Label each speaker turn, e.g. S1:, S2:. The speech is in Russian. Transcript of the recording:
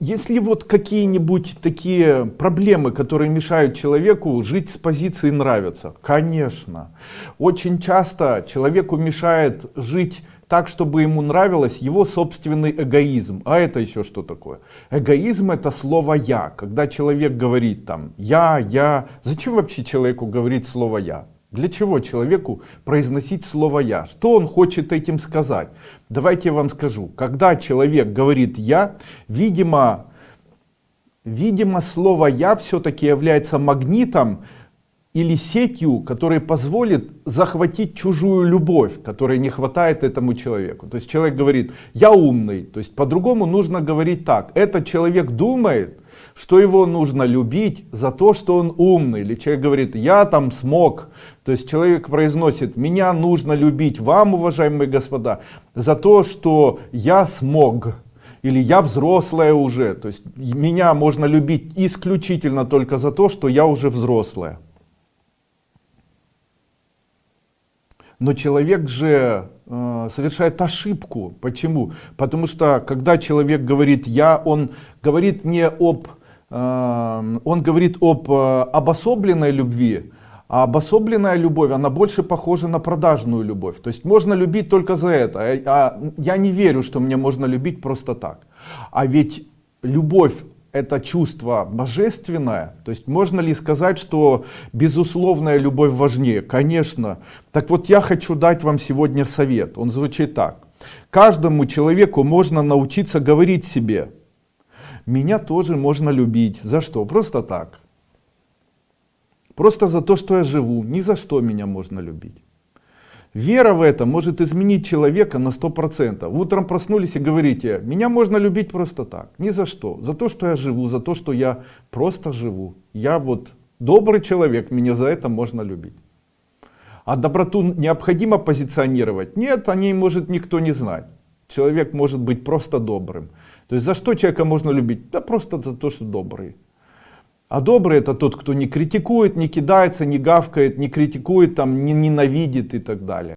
S1: Если вот какие-нибудь такие проблемы, которые мешают человеку жить с позиции нравится, конечно. Очень часто человеку мешает жить так, чтобы ему нравилось его собственный эгоизм. А это еще что такое? Эгоизм это слово «я». Когда человек говорит там «я», «я». Зачем вообще человеку говорить слово «я»? Для чего человеку произносить слово «я»? Что он хочет этим сказать? Давайте я вам скажу. Когда человек говорит «я», видимо, видимо слово «я» все-таки является магнитом, или сетью, которая позволит захватить чужую любовь, которой не хватает этому человеку. То есть человек говорит, я умный, то есть по-другому нужно говорить так. Этот человек думает, что его нужно любить за то, что он умный. Или человек говорит, я там смог. То есть человек произносит, меня нужно любить вам, уважаемые господа, за то, что я смог. Или я взрослая уже. То есть меня можно любить исключительно только за то, что я уже взрослая. Но человек же э, совершает ошибку. Почему? Потому что когда человек говорит «я», он говорит не об, э, он говорит об э, обособленной любви, а обособленная любовь, она больше похожа на продажную любовь. То есть можно любить только за это. А, а я не верю, что мне можно любить просто так. А ведь любовь это чувство божественное, то есть можно ли сказать, что безусловная любовь важнее? Конечно. Так вот я хочу дать вам сегодня совет, он звучит так. Каждому человеку можно научиться говорить себе, меня тоже можно любить. За что? Просто так. Просто за то, что я живу. Ни за что меня можно любить. Вера в это может изменить человека на 100%. Утром проснулись и говорите, меня можно любить просто так, ни за что. За то, что я живу, за то, что я просто живу. Я вот добрый человек, меня за это можно любить. А доброту необходимо позиционировать? Нет, о ней может никто не знать. Человек может быть просто добрым. То есть за что человека можно любить? Да просто за то, что добрый. А добрый это тот, кто не критикует, не кидается, не гавкает, не критикует, там, не ненавидит и так далее.